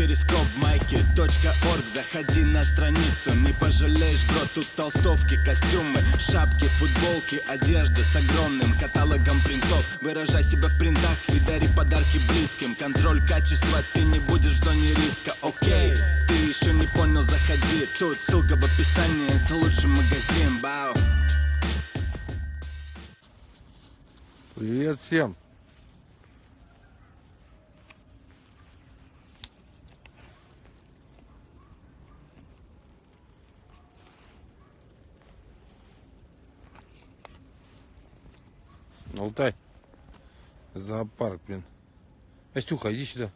перископ майки .орг. Заходи на страницу, не пожалеешь, бро Тут толстовки, костюмы, шапки, футболки Одежда с огромным каталогом принтов. Выражай себя в принтах и дари подарки близким. Контроль качества, ты не будешь в зоне риска, окей Ты еще не понял, заходи. Тут ссылка в описании, это лучший магазин, бау. Привет всем! Алтай. Зоопарк, блин. Настюха, иди сюда.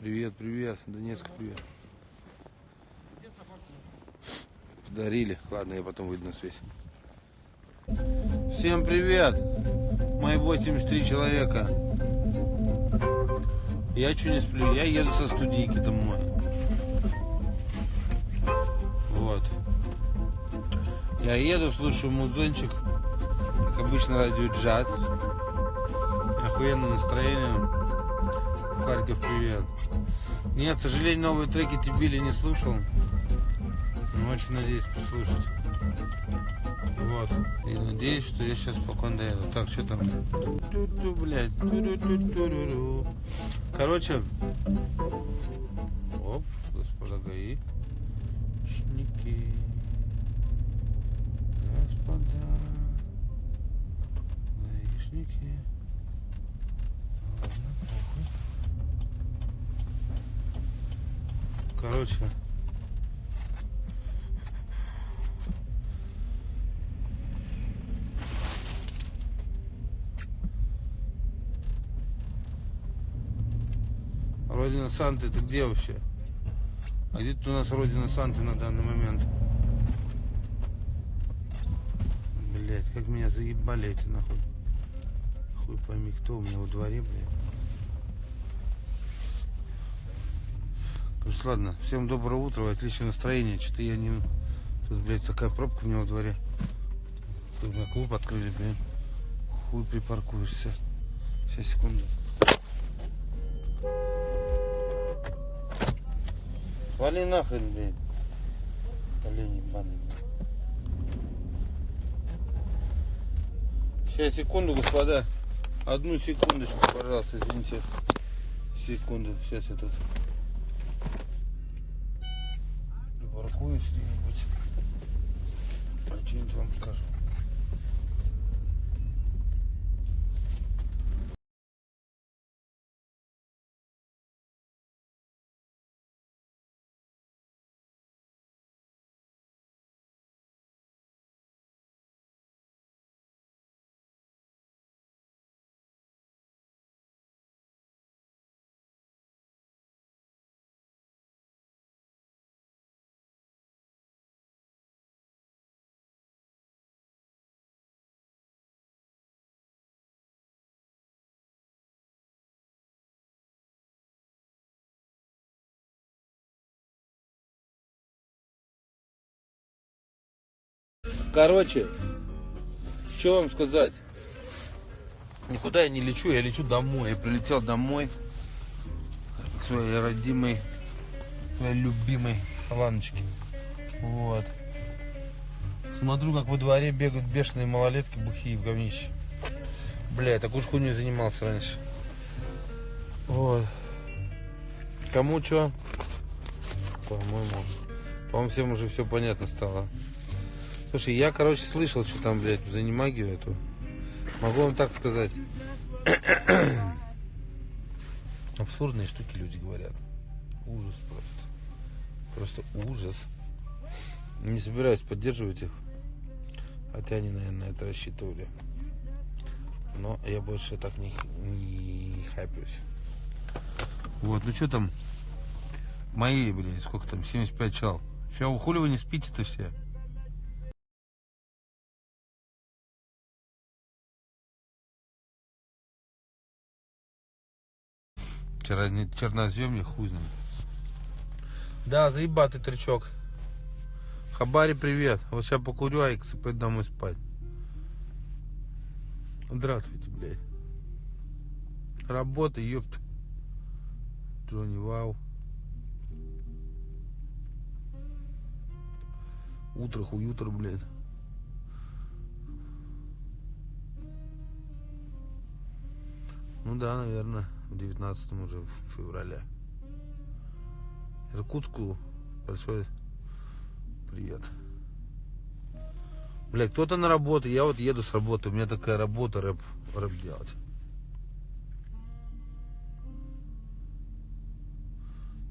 Привет, привет. Донецк, привет. Подарили. Ладно, я потом выйду на связь. Всем привет. Мои 83 человека. Я что не сплю. Я еду со студийки домой. Я еду, слушаю музончик. Как обычно, радио джаз. Охуенное настроение. Харьков, привет. Нет, к сожалению, новые треки Тибили не слушал. Но очень надеюсь послушать. Вот. И надеюсь, что я сейчас спокойно доеду. Так, что там? Ту-ту, блядь. Ту-ру-ту-ту-ру-ру. Короче. Оп, господа ГАИ. Шники. Похуй. Короче. Родина Санты, ты где вообще? А где тут у нас Родина Санты на данный момент? Блять, как меня заебали эти нахуй. Хуй пойми, кто у меня во дворе, блядь. Короче, ладно, всем доброе утро, отличное настроение. Что-то я не... Тут, блядь, такая пробка у меня во дворе. Тут на клуб открыли, блядь. Хуй припаркуешься. Сейчас, секунду. Вали нахрен, блядь. Олень ебаный, блядь. Сейчас, секунду, господа. Одну секундочку, пожалуйста, извините. Секунду, сейчас я тут припаркуюсь где-нибудь. Что-нибудь вам скажу. Короче, что вам сказать? Никуда я не лечу, я лечу домой. Я прилетел домой к своей родимой, своей любимой Ланочке. Вот. Смотрю, как во дворе бегают бешеные малолетки бухие в говнище. Бля, я такую хуйню занимался раньше. Вот. Кому что? По-моему. По-моему, всем уже все понятно стало. Слушай, я, короче, слышал, что там, блядь, за немагию эту. Могу вам так сказать. Абсурдные штуки люди говорят. Ужас просто. Просто ужас. Не собираюсь поддерживать их. Хотя они, наверное, на это рассчитывали. Но я больше так не, не хайплюсь. Вот, ну что там? Мои, блядь, сколько там? 75 чал. Все, хули вы не спите-то все? Вчера черноземье хуй. Да, заебатый трючок. Хабари, привет. Вот сейчас покурю, а и пойду домой спать. Здравствуйте, блядь. Работа, ёпт. Джонни Вау. Утро, хуютро, блядь. Ну да, наверное, в 19 уже в феврале. Иркутску большой привет. Блядь, кто-то на работу, я вот еду с работы, у меня такая работа рэп, рэп делать.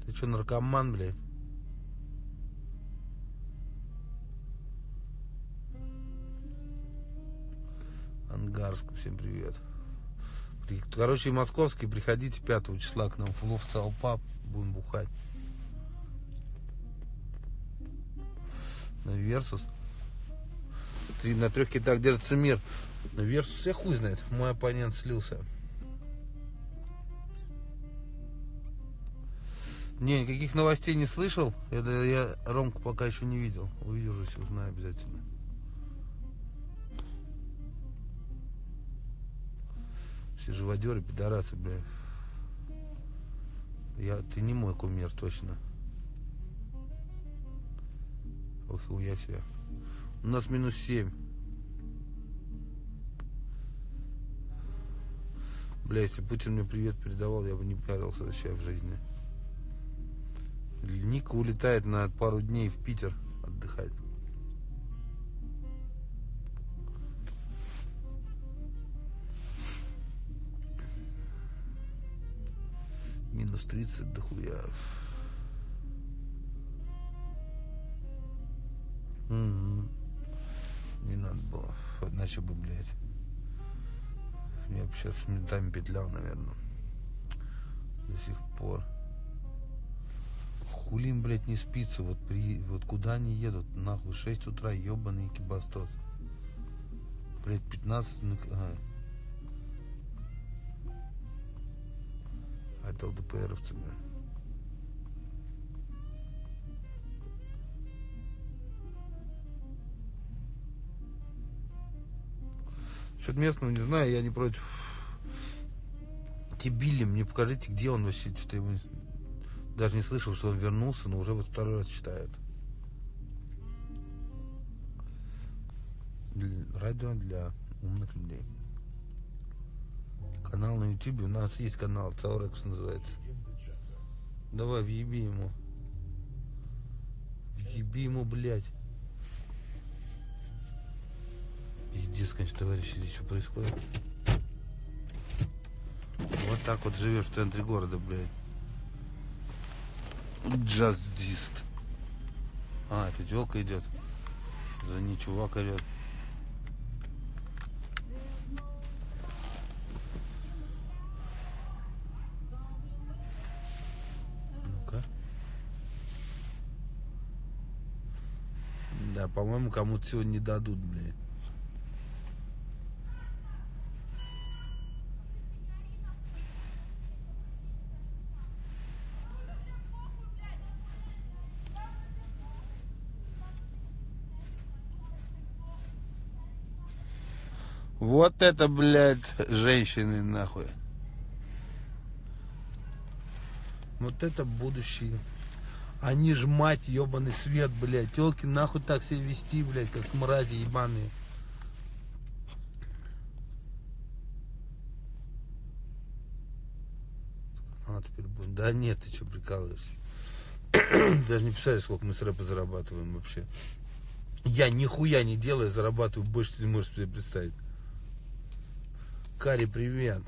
Ты что, наркоман, блядь? Ангарск, всем привет. Короче, московский, приходите 5 числа к нам в Лов Паб, будем бухать. На Версус. Три, на трех китах держится мир. На Версус я хуй знает. Мой оппонент слился. Не, никаких новостей не слышал. Это я Ромку пока еще не видел. Увижусь, узнаю обязательно. Все живодеры, пидорасы, бля. Я, ты не мой кумир, точно. Ох, я себе. У нас минус 7. Бля, если Путин мне привет передавал, я бы не парился вообще в жизни. Ника улетает на пару дней в Питер отдыхать. Минус 30 дохуя. Мгм. Не надо было. Иначе бы, блядь. Я бы сейчас с ментами петлял, наверное. До сих пор. Хули им, блядь, не спится. Вот, при... вот куда они едут? Нахуй, 6 утра, ебаный кибастос. Блядь, 15... ну, Ага. Это ЛДПРовцы, бля. Что-то местного не знаю, я не против. Тибили, мне покажите, где он вообще, что-то не- даже не слышал, что он вернулся, но уже вот второй раз читает. Для- Радио для умных людей. Канал на ютубе, у нас есть канал, Цаурекс называется. Давай, въеби ему. Въеби ему, блядь. Пиздец, конечно, товарищи, здесь что происходит? Вот так вот живешь в центре города, блядь. Джаздист. А, это телка идет. За ней чувак орет. Да, по-моему, кому-то сегодня не дадут, блядь. Вот это, блядь, женщины, нахуй. Вот это будущее. Они ж мать, ебаный свет, блядь. Телки нахуй так себя вести, блядь, как мрази ебаные. А, теперь будем. Да нет, ты что, прикалываешься? Даже не представляешь, сколько мы с рэпа зарабатываем вообще. Я нихуя не делаю, зарабатываю больше, ты можешь себе представить. Кари, привет.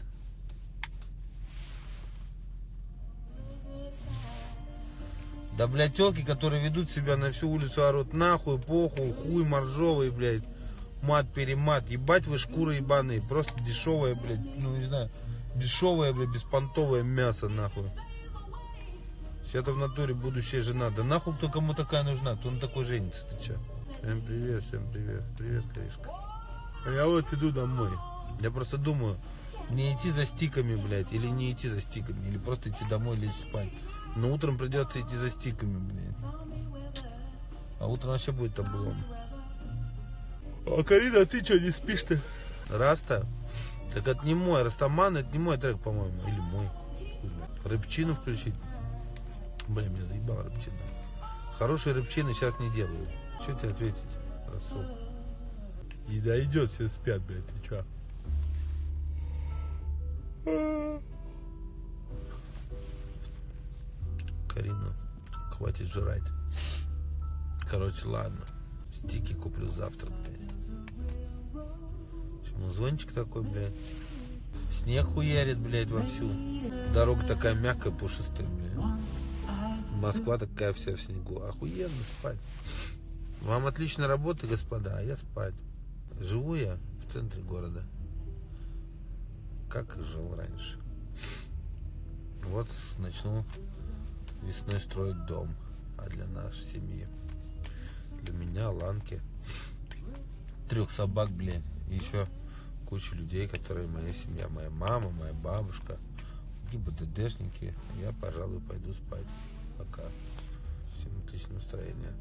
Да, блядь, телки, которые ведут себя на всю улицу, орут нахуй, похуй, хуй, моржовый, блядь. Мат-перемат. Ебать вы шкуры ебаные. Просто дешевое, блядь, ну не знаю, дешевое, блядь, беспонтовое мясо, нахуй. Сейчас-то в натуре будущая жена. Да нахуй кто кому такая нужна? Кто на такой женится, ты че? Всем привет, всем привет. Привет, Каришка. А я вот иду домой. Я просто думаю, не идти за стиками, блядь, или не идти за стиками, или просто идти домой лечь спать. Но утром придется идти за стиками, блядь. А утром вообще будет облом. А Карина, ты что, не спишь-то? Раста? Так это не мой, Растаман, это не мой трек, по-моему. Или мой. Рыбчину включить. Блин, меня заебал рыбчина. Хорошие рыбчины сейчас не делают. Что тебе ответить, Расул? Еда идет, все спят, блядь, ты чё? Карина, хватит жрать. Короче, ладно. Стики куплю завтра, блядь. Музончик такой, блядь. Снег хуярит, блядь, вовсю. Дорога такая мягкая, пушистая, блядь. Москва такая вся в снегу. Охуенно спать. Вам отлично работа, господа, а я спать. Живу я в центре города. Как жил раньше. Вот начну весной строить дом. А для нашей семьи. Для меня, Ланки. Трех собак, блядь. И еще куча людей, которые моя семья. Моя мама, моя бабушка. И БДДшники. Я, пожалуй, пойду спать. Пока. Всем отличного настроения.